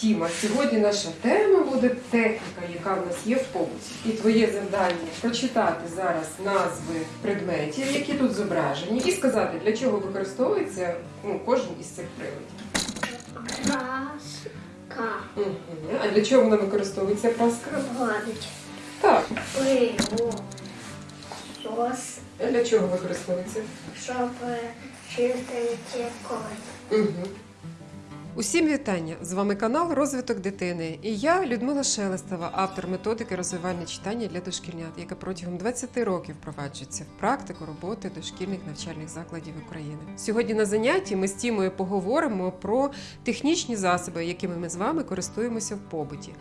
Тіма, сьогодні наша тема буде техніка, яка в нас є в побуті. І твоє завдання прочитати зараз назви предметів, які тут зображені, і сказати, для чого використовується ну, кожен із цих приладів. Праска. А для чого вона використовується праска? Гладить. Так. Пиво. Сос. А для чого використовується? Щоб е, чистити колись. Угу. Усім вітання! З вами канал Розвиток дитини. І я, Людмила Шелестова, автор методики розвивальне читання для дошкільнят, яка протягом 20 років впроваджується в практику роботи дошкільних навчальних закладів України. Сьогодні на занятті ми з Тімою поговоримо про технічні засоби, якими ми з вами користуємося в побуті.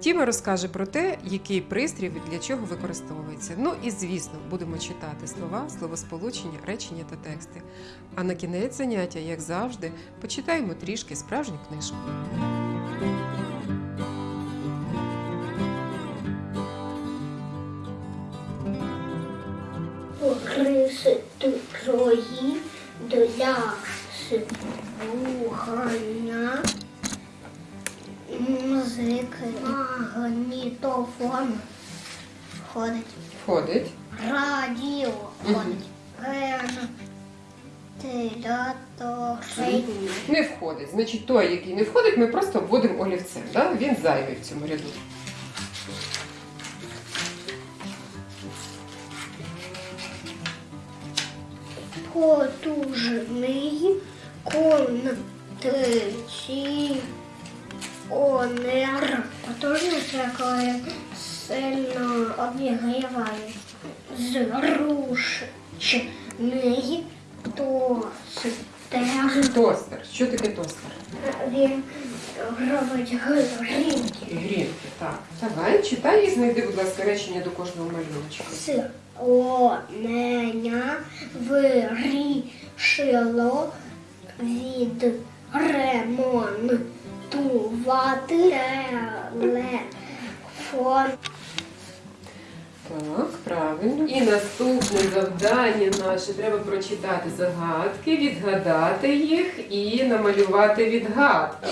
Тіма розкаже про те, який пристрій для чого використовується. Ну і звісно, будемо читати слова, словосполучення, речення та тексти. А на кінець заняття, як завжди, почитаємо трішки справжню книжку. Риси трої для слухання музики. Магнітофон ходить. Входить. Радіо ходить. Вентилятор. Не входить. Значить, той, який не входить, ми просто обводимо олівцем. Да? Він зайвий в цьому ряду. Потужний кондиціонер. Потужний це коли сильно обігріває. Зручний тостер. Тостер. Що таке тостер? Він робить грінки. Грінки. Так. Давай, читай і знайди, будь ласка, речення до кожного малюночка. Солонення вирішило відремонтувати телефон. Так, правильно. І наступне завдання наше треба прочитати загадки, відгадати їх і намалювати відгадки.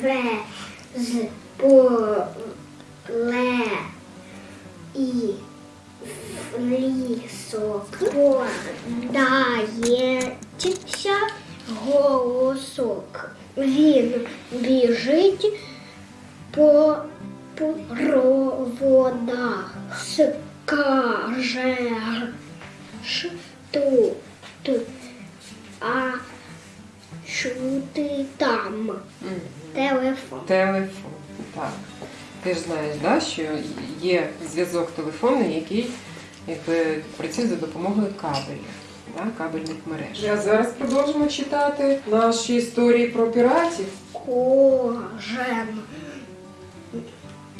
Через поле і лісок подається голосок. Він біжить по проводах, скаже тут, а чути там. Мгм. Телефон. Телефон. Так. Ти ж знаєш, да, що є зв'язок телефонний, який якби, працює за допомогою кабелів, да, кабельних мереж. А зараз продовжимо читати наші історії про піратів. Кожен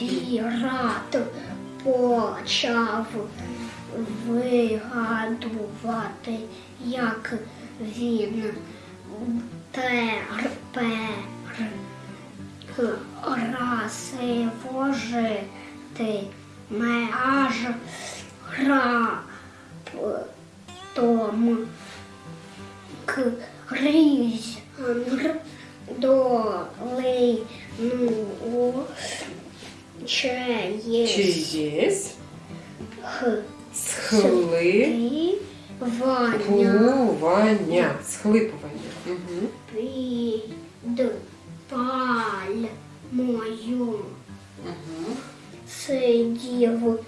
пірат почав вигадувати, як він тепер красиво жити. Аж раптом крізь долину Чиєсь х схлипування. Ваня Схлипування. Угу. під пальмою Угу. сидів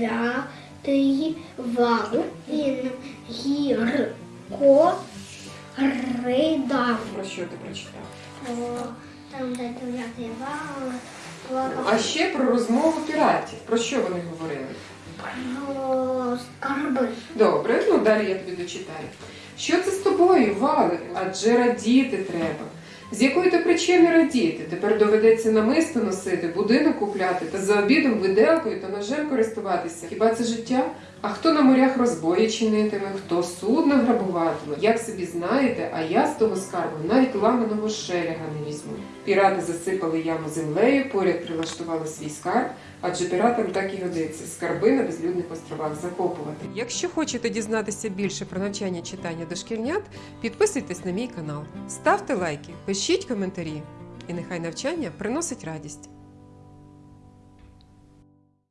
дев'ятий вал. Він гірко ридав. Про що ти прочитав? Там, де дев'ятий А ще про розмову піратів. Про що вони говорили? про скарби. Добре, ну далі я тобі дочитаю. Що це з тобою, Вали? Адже радіти треба. З якої то причини радіти? Тепер доведеться намисто носити, будинок купляти та за обідом виделкою та ножем користуватися. Хіба це життя? А хто на морях розбої чинитиме, хто судно грабуватиме, як собі знаєте, а я з того скарбу навіть ламаного шеляга не візьму. Пірати засипали яму землею, поряд прилаштували свій скарб, адже піратам так і годиться скарби на безлюдних островах закопувати. Якщо хочете дізнатися більше про навчання читання дошкільнят, підписуйтесь на мій канал, ставте лайки, пишіть коментарі, і нехай навчання приносить радість.